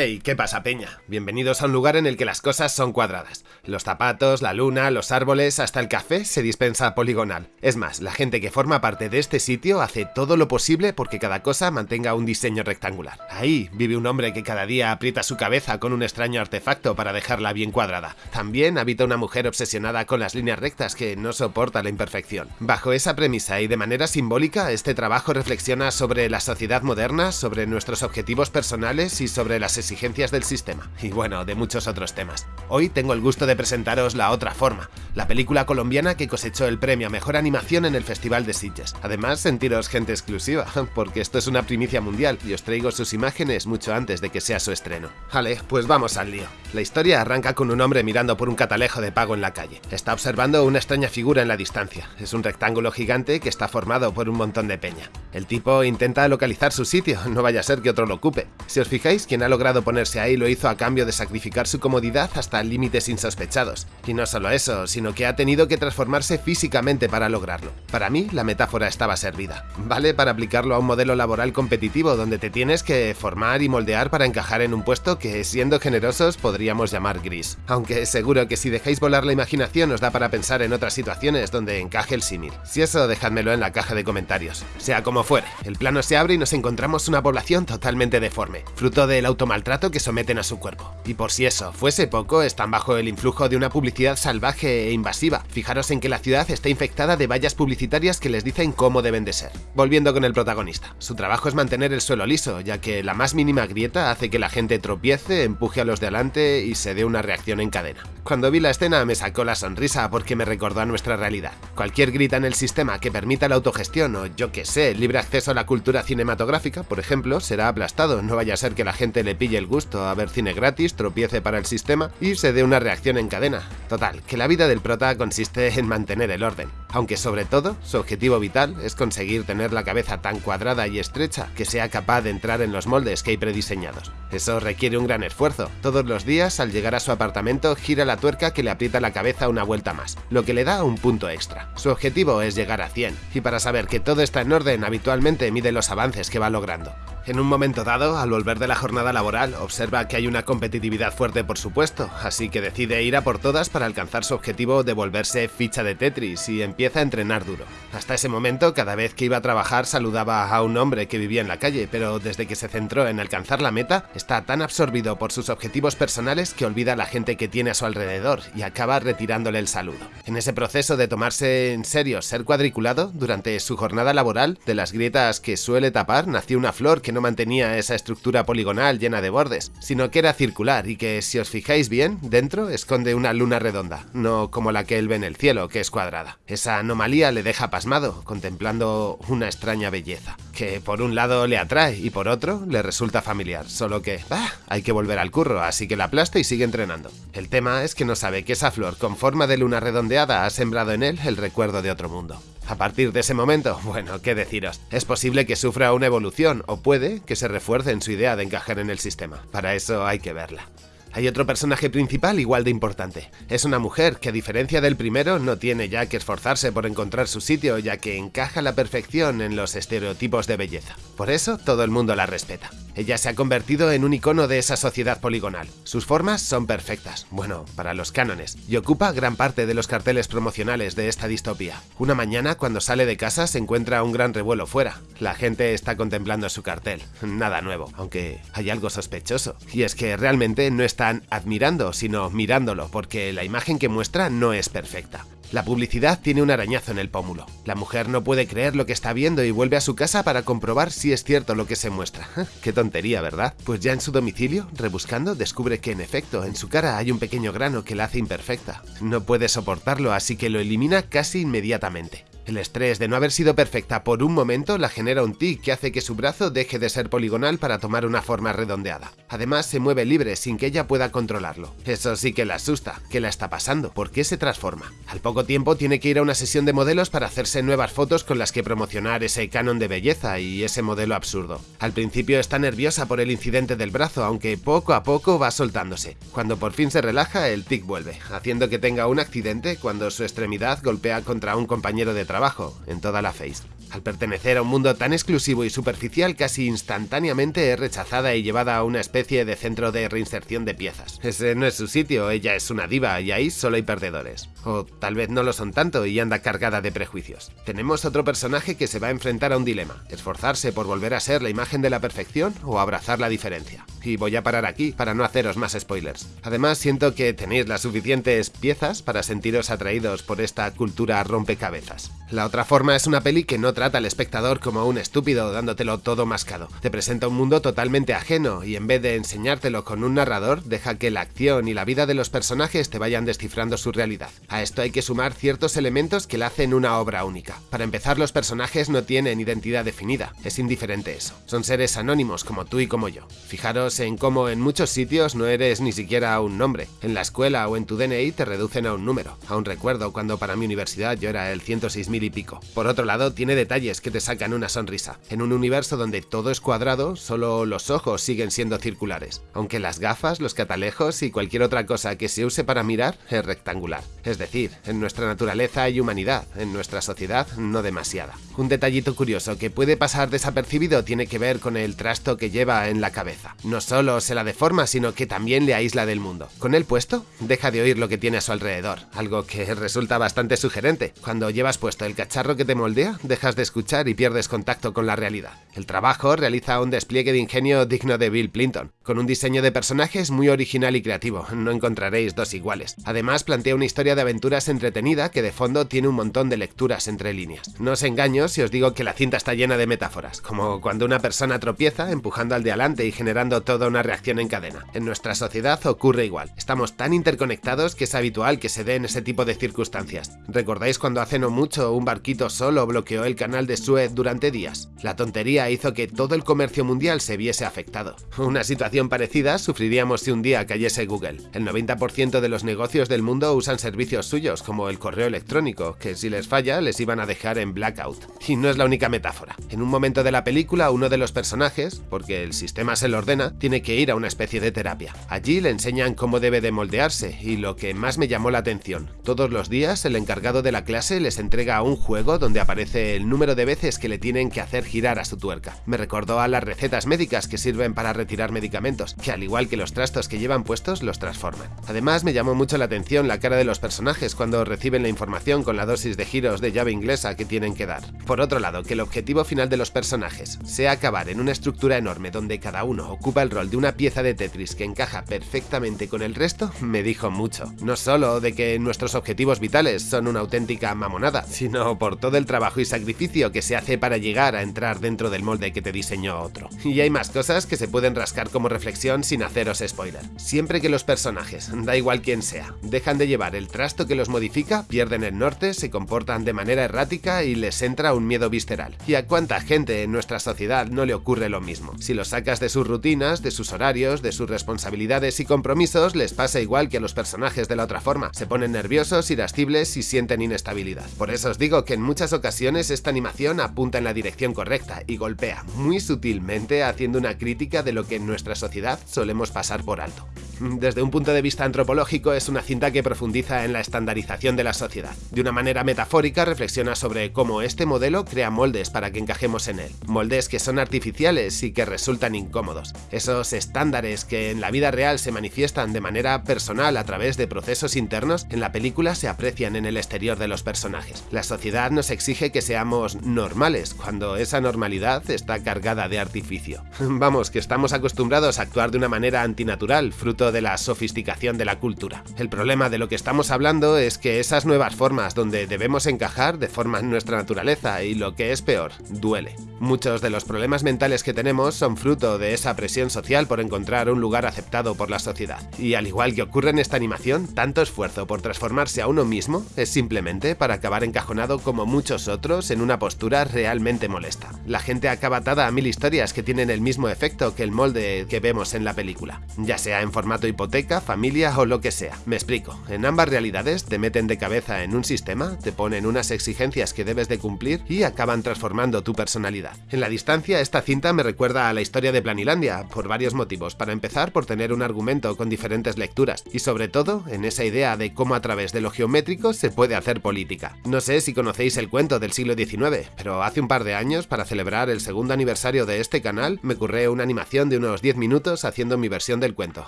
Hey, ¿qué pasa, Peña? Bienvenidos a un lugar en el que las cosas son cuadradas. Los zapatos, la luna, los árboles, hasta el café se dispensa poligonal. Es más, la gente que forma parte de este sitio hace todo lo posible porque cada cosa mantenga un diseño rectangular. Ahí vive un hombre que cada día aprieta su cabeza con un extraño artefacto para dejarla bien cuadrada. También habita una mujer obsesionada con las líneas rectas que no soporta la imperfección. Bajo esa premisa y de manera simbólica, este trabajo reflexiona sobre la sociedad moderna, sobre nuestros objetivos personales y sobre las exigencias del sistema, y bueno, de muchos otros temas. Hoy tengo el gusto de presentaros La Otra Forma, la película colombiana que cosechó el premio a Mejor Animación en el Festival de Sitges. Además, sentiros gente exclusiva, porque esto es una primicia mundial y os traigo sus imágenes mucho antes de que sea su estreno. Vale, pues vamos al lío. La historia arranca con un hombre mirando por un catalejo de pago en la calle. Está observando una extraña figura en la distancia. Es un rectángulo gigante que está formado por un montón de peña. El tipo intenta localizar su sitio, no vaya a ser que otro lo ocupe. Si os fijáis, quien ha logrado ponerse ahí lo hizo a cambio de sacrificar su comodidad hasta límites insospechados. Y no solo eso, sino que ha tenido que transformarse físicamente para lograrlo. Para mí, la metáfora estaba servida. Vale para aplicarlo a un modelo laboral competitivo donde te tienes que formar y moldear para encajar en un puesto que, siendo generosos, podríamos llamar gris. Aunque seguro que si dejáis volar la imaginación os da para pensar en otras situaciones donde encaje el símil. Si eso, dejádmelo en la caja de comentarios. Sea como fuere, el plano se abre y nos encontramos una población totalmente deforme, fruto del automaltrato que someten a su cuerpo. Y por si eso fuese poco, están bajo el influjo de una publicidad salvaje e invasiva. Fijaros en que la ciudad está infectada de vallas publicitarias que les dicen cómo deben de ser. Volviendo con el protagonista, su trabajo es mantener el suelo liso, ya que la más mínima grieta hace que la gente tropiece, empuje a los de adelante y se dé una reacción en cadena. Cuando vi la escena me sacó la sonrisa porque me recordó a nuestra realidad. Cualquier grita en el sistema que permita la autogestión o yo que sé, libre acceso a la cultura cinematográfica, por ejemplo, será aplastado, no vaya a ser que la gente le pille el gusto a ver cine gratis, tropiece para el sistema y se dé una reacción en cadena. Total, que la vida del prota consiste en mantener el orden, aunque sobre todo su objetivo vital es conseguir tener la cabeza tan cuadrada y estrecha que sea capaz de entrar en los moldes que hay prediseñados. Eso requiere un gran esfuerzo. Todos los días, al llegar a su apartamento, gira la tuerca que le aprieta la cabeza una vuelta más, lo que le da un punto extra. Su objetivo es llegar a 100, y para saber que todo está en orden habitualmente mide los avances que va logrando. En un momento dado, al volver de la jornada laboral, observa que hay una competitividad fuerte por supuesto, así que decide ir a por todas para alcanzar su objetivo de volverse ficha de Tetris y empieza a entrenar duro. Hasta ese momento, cada vez que iba a trabajar saludaba a un hombre que vivía en la calle, pero desde que se centró en alcanzar la meta, está tan absorbido por sus objetivos personales que olvida a la gente que tiene a su alrededor y acaba retirándole el saludo. En ese proceso de tomarse en serio ser cuadriculado, durante su jornada laboral, de las grietas que suele tapar, nació una flor que no mantenía esa estructura poligonal llena de bordes, sino que era circular y que, si os fijáis bien, dentro esconde una luna redonda, no como la que él ve en el cielo, que es cuadrada. Esa anomalía le deja pasmado, contemplando una extraña belleza, que por un lado le atrae y por otro le resulta familiar, solo que, bah, hay que volver al curro, así que la aplasta y sigue entrenando. El tema es que no sabe que esa flor con forma de luna redondeada ha sembrado en él el recuerdo de otro mundo. A partir de ese momento, bueno, qué deciros, es posible que sufra una evolución o puede que se refuerce en su idea de encajar en el sistema. Para eso hay que verla. Hay otro personaje principal igual de importante. Es una mujer que a diferencia del primero no tiene ya que esforzarse por encontrar su sitio ya que encaja a la perfección en los estereotipos de belleza. Por eso todo el mundo la respeta. Ella se ha convertido en un icono de esa sociedad poligonal. Sus formas son perfectas, bueno, para los cánones, y ocupa gran parte de los carteles promocionales de esta distopía. Una mañana, cuando sale de casa, se encuentra un gran revuelo fuera. La gente está contemplando su cartel. Nada nuevo, aunque hay algo sospechoso. Y es que realmente no están admirando, sino mirándolo, porque la imagen que muestra no es perfecta. La publicidad tiene un arañazo en el pómulo. La mujer no puede creer lo que está viendo y vuelve a su casa para comprobar si es cierto lo que se muestra. Qué tontería, ¿verdad? Pues ya en su domicilio, rebuscando, descubre que en efecto, en su cara hay un pequeño grano que la hace imperfecta. No puede soportarlo, así que lo elimina casi inmediatamente. El estrés de no haber sido perfecta por un momento la genera un tic que hace que su brazo deje de ser poligonal para tomar una forma redondeada. Además, se mueve libre sin que ella pueda controlarlo. Eso sí que la asusta. ¿Qué la está pasando? ¿Por qué se transforma? Al poco tiempo tiene que ir a una sesión de modelos para hacerse nuevas fotos con las que promocionar ese canon de belleza y ese modelo absurdo. Al principio está nerviosa por el incidente del brazo, aunque poco a poco va soltándose. Cuando por fin se relaja, el tic vuelve, haciendo que tenga un accidente cuando su extremidad golpea contra un compañero de trabajo en toda la face. Al pertenecer a un mundo tan exclusivo y superficial, casi instantáneamente es rechazada y llevada a una especie de centro de reinserción de piezas. Ese no es su sitio, ella es una diva y ahí solo hay perdedores. O tal vez no lo son tanto y anda cargada de prejuicios. Tenemos otro personaje que se va a enfrentar a un dilema, esforzarse por volver a ser la imagen de la perfección o abrazar la diferencia. Y voy a parar aquí para no haceros más spoilers. Además, siento que tenéis las suficientes piezas para sentiros atraídos por esta cultura rompecabezas. La otra forma es una peli que no trata al espectador como un estúpido dándotelo todo mascado. Te presenta un mundo totalmente ajeno y en vez de enseñártelo con un narrador, deja que la acción y la vida de los personajes te vayan descifrando su realidad. A esto hay que sumar ciertos elementos que la hacen una obra única. Para empezar, los personajes no tienen identidad definida, es indiferente eso. Son seres anónimos como tú y como yo. Fijaros en cómo en muchos sitios no eres ni siquiera un nombre. En la escuela o en tu DNI te reducen a un número. Aún recuerdo cuando para mi universidad yo era el 106.000 y pico. Por otro lado, tiene detalles que te sacan una sonrisa. En un universo donde todo es cuadrado, solo los ojos siguen siendo circulares, aunque las gafas, los catalejos y cualquier otra cosa que se use para mirar es rectangular. Es decir, en nuestra naturaleza hay humanidad, en nuestra sociedad no demasiada. Un detallito curioso que puede pasar desapercibido tiene que ver con el trasto que lleva en la cabeza. No solo se la deforma, sino que también le aísla del mundo. Con el puesto, deja de oír lo que tiene a su alrededor, algo que resulta bastante sugerente. Cuando llevas puesto el cacharro que te moldea, dejas de escuchar y pierdes contacto con la realidad. El trabajo realiza un despliegue de ingenio digno de Bill Clinton, con un diseño de personajes muy original y creativo, no encontraréis dos iguales. Además, plantea una historia de aventuras entretenida que de fondo tiene un montón de lecturas entre líneas. No os engaño si os digo que la cinta está llena de metáforas, como cuando una persona tropieza empujando al de adelante y generando toda una reacción en cadena. En nuestra sociedad ocurre igual. Estamos tan interconectados que es habitual que se den ese tipo de circunstancias. ¿Recordáis cuando hace no mucho un barquito solo bloqueó el canal de Suez durante días. La tontería hizo que todo el comercio mundial se viese afectado. Una situación parecida sufriríamos si un día cayese Google. El 90% de los negocios del mundo usan servicios suyos, como el correo electrónico, que si les falla les iban a dejar en blackout. Y no es la única metáfora. En un momento de la película, uno de los personajes, porque el sistema se lo ordena, tiene que ir a una especie de terapia. Allí le enseñan cómo debe de moldearse, y lo que más me llamó la atención, todos los días el encargado de la clase les entrega un juego donde aparece el número de veces que le tienen que hacer girar a su tuerca. Me recordó a las recetas médicas que sirven para retirar medicamentos, que al igual que los trastos que llevan puestos, los transforman. Además, me llamó mucho la atención la cara de los personajes cuando reciben la información con la dosis de giros de llave inglesa que tienen que dar. Por otro lado, que el objetivo final de los personajes sea acabar en una estructura enorme donde cada uno ocupa el rol de una pieza de Tetris que encaja perfectamente con el resto, me dijo mucho. No solo de que nuestros objetivos vitales son una auténtica mamonada, sino por todo el trabajo y sacrificio que se hace para llegar a entrar dentro del molde que te diseñó otro. Y hay más cosas que se pueden rascar como reflexión sin haceros spoiler. Siempre que los personajes, da igual quién sea, dejan de llevar el trasto que los modifica, pierden el norte, se comportan de manera errática y les entra un miedo visceral. ¿Y a cuánta gente en nuestra sociedad no le ocurre lo mismo? Si los sacas de sus rutinas, de sus horarios, de sus responsabilidades y compromisos, les pasa igual que a los personajes de la otra forma. Se ponen nerviosos, irascibles y sienten inestabilidad. Por eso os digo que en muchas ocasiones esta animación apunta en la dirección correcta y golpea muy sutilmente haciendo una crítica de lo que en nuestra sociedad solemos pasar por alto. Desde un punto de vista antropológico es una cinta que profundiza en la estandarización de la sociedad. De una manera metafórica reflexiona sobre cómo este modelo crea moldes para que encajemos en él. Moldes que son artificiales y que resultan incómodos. Esos estándares que en la vida real se manifiestan de manera personal a través de procesos internos, en la película se aprecian en el exterior de los personajes. La sociedad nos exige que seamos normales, cuando esa normalidad está cargada de artificio. Vamos, que estamos acostumbrados a actuar de una manera antinatural, fruto de la sofisticación de la cultura. El problema de lo que estamos hablando es que esas nuevas formas donde debemos encajar deforman nuestra naturaleza y lo que es peor, duele. Muchos de los problemas mentales que tenemos son fruto de esa presión social por encontrar un lugar aceptado por la sociedad. Y al igual que ocurre en esta animación, tanto esfuerzo por transformarse a uno mismo es simplemente para acabar encajonado como muchos otros en una postura realmente molesta. La gente acaba atada a mil historias que tienen el mismo efecto que el molde que vemos en la película, ya sea en formato hipoteca, familia o lo que sea. Me explico, en ambas realidades te meten de cabeza en un sistema, te ponen unas exigencias que debes de cumplir y acaban transformando tu personalidad. En la distancia, esta cinta me recuerda a la historia de Planilandia, por varios motivos. Para empezar, por tener un argumento con diferentes lecturas, y sobre todo, en esa idea de cómo a través de lo geométrico se puede hacer política. No sé si conocéis el cuento del siglo XIX, pero hace un par de años, para celebrar el segundo aniversario de este canal, me curré una animación de unos 10 minutos haciendo mi versión del cuento.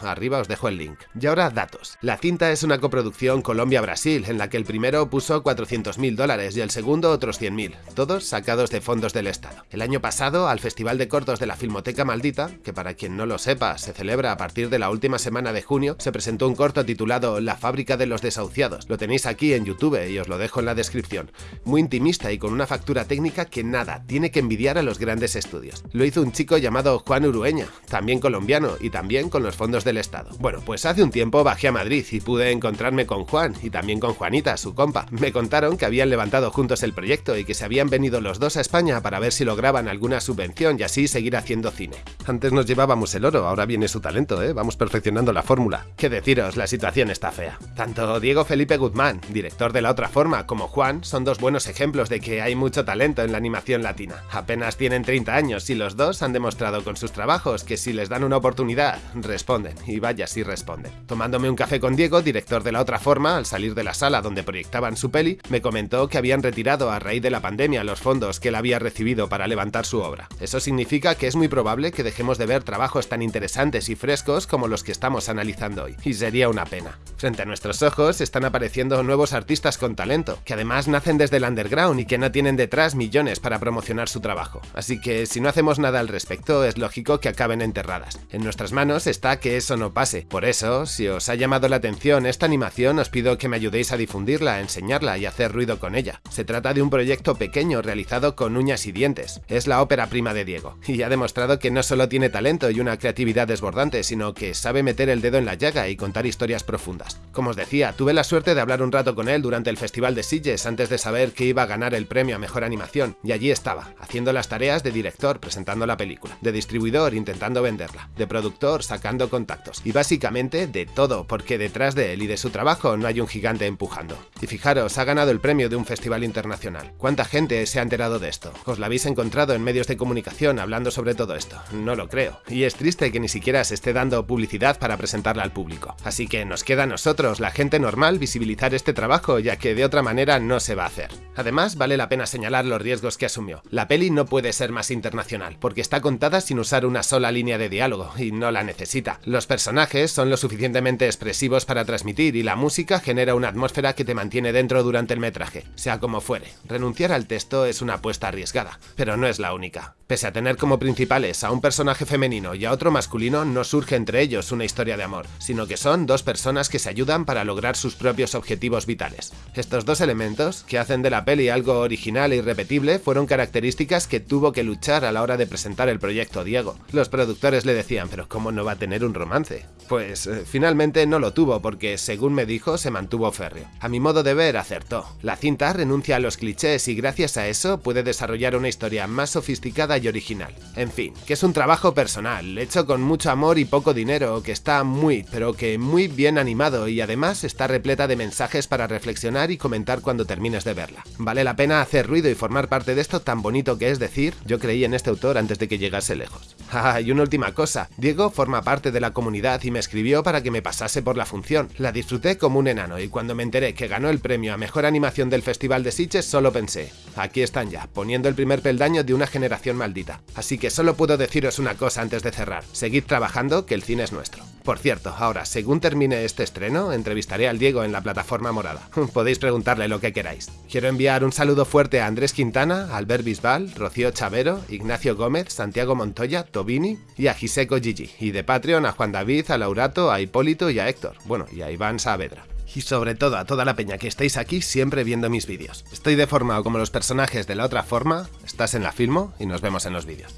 Arriba os dejo el link. Y ahora, datos. La cinta es una coproducción Colombia-Brasil, en la que el primero puso 400.000 dólares y el segundo otros 100.000, todos sacados de fondos del Estado. El año pasado, al Festival de Cortos de la Filmoteca Maldita, que para quien no lo sepa, se celebra a partir de la última semana de junio, se presentó un corto titulado La fábrica de los desahuciados. Lo tenéis aquí en YouTube y os lo dejo en la descripción. Muy intimista y con una factura técnica que nada, tiene que envidiar a los grandes estudios. Lo hizo un chico llamado Juan Urueña, también colombiano y también con los fondos del Estado. Bueno, pues hace un tiempo bajé a Madrid y pude encontrarme con Juan y también con Juanita, su compa. Me contaron que habían levantado juntos el proyecto y que se habían venido los dos a España para ver si lograban alguna subvención y así seguir haciendo cine. Antes nos llevábamos el oro, ahora viene su talento, ¿eh? Vamos perfeccionando la fórmula. Qué deciros, la situación está fea. Tanto Diego Felipe Guzmán, director de La Otra Forma, como Juan son dos buenos ejemplos de que hay mucho talento en la animación latina. Apenas tienen 30 años y los dos han demostrado con sus trabajos que si les dan una oportunidad, responden, y vaya si responden. Tomándome un café con Diego, director de La Otra Forma, al salir de la sala donde proyectaban su peli, me comentó que habían retirado a raíz de la pandemia los fondos que él había recibido para levantar su obra. Eso significa que es muy probable que dejemos de ver trabajos tan interesantes y frescos como los que estamos analizando hoy, y sería una pena. Frente a nuestros ojos están apareciendo nuevos artistas con talento, que además nacen desde el underground y que no tienen detrás millones para promocionar su trabajo. Así que si no hacemos nada al respecto, es lógico que acaben enterradas. En nuestras manos está que eso no pase. Por eso, si os ha llamado la atención esta animación, os pido que me ayudéis a difundirla, enseñarla y hacer ruido con ella. Se trata de un proyecto pequeño realizado con uñas y dientes. Es la ópera prima de Diego, y ha demostrado que no solo tiene talento y una creatividad desbordante, sino que sabe meter el dedo en la llaga y contar historias profundas. Como os decía, tuve la suerte de hablar un rato con él durante el Festival de Sitges antes de saber que iba a ganar el premio a Mejor Animación, y allí estaba, haciendo las tareas de director presentando la película, de distribuidor intentando venderla, de productor sacando contactos, básicamente de todo, porque detrás de él y de su trabajo no hay un gigante empujando. Y fijaros, ha ganado el premio de un festival internacional. ¿Cuánta gente se ha enterado de esto? ¿Os la habéis encontrado en medios de comunicación hablando sobre todo esto? No lo creo. Y es triste que ni siquiera se esté dando publicidad para presentarla al público. Así que nos queda a nosotros, la gente normal, visibilizar este trabajo, ya que de otra manera no se va a hacer. Además, vale la pena señalar los riesgos que asumió. La peli no puede ser más internacional, porque está contada sin usar una sola línea de diálogo, y no la necesita. Los personajes son lo suficientemente expresivos para transmitir, y la música genera una atmósfera que te mantiene dentro durante el metraje, sea como fuere. Renunciar al texto es una apuesta arriesgada, pero no es la única. Pese a tener como principales a un personaje femenino y a otro masculino, no surge entre ellos una historia de amor, sino que son dos personas que se ayudan para lograr sus propios objetivos vitales. Estos dos elementos, que hacen de la peli algo original e irrepetible, fueron características que tuvo que luchar a la hora de presentar el proyecto Diego. Los productores le decían, pero ¿cómo no va a tener un romance? Pues eh, finalmente no lo tuvo porque, según me dijo, se mantuvo férreo. A mi modo de ver, acertó. La cinta renuncia a los clichés y gracias a eso puede desarrollar una historia más sofisticada y original. En fin, que es un trabajo personal, hecho con mucho amor y poco dinero, que está muy, pero que muy bien animado y además está repleta de mensajes para reflexionar y comentar cuando termines de verla. Vale la pena hacer ruido y formar parte de esto tan bonito que es decir, yo creí en este autor antes de que llegase lejos. Ah, y una última cosa, Diego forma parte de la comunidad y me escribió para que me pasase por la función. La disfruté como un enano y cuando me enteré que ganó el premio a Mejor Animación del Festival de Sitges solo pensé, aquí están ya, poniendo el primer peldaño de una generación maldita. Así que solo puedo deciros una cosa antes de cerrar, seguid trabajando que el cine es nuestro. Por cierto, ahora, según termine este estreno, entrevistaré al Diego en la plataforma morada. Podéis preguntarle lo que queráis. Quiero enviar un saludo fuerte a Andrés Quintana, Albert Bisbal, Rocío Chavero, Ignacio Gómez, Santiago Montoya, Tobini y a Giseco Gigi. Y de Patreon a Juan David, a Laurato, a Hipólito y a Héctor. Bueno, y a Iván Saavedra y sobre todo a toda la peña que estáis aquí siempre viendo mis vídeos. Estoy deformado como los personajes de la otra forma, estás en la filmo y nos vemos en los vídeos.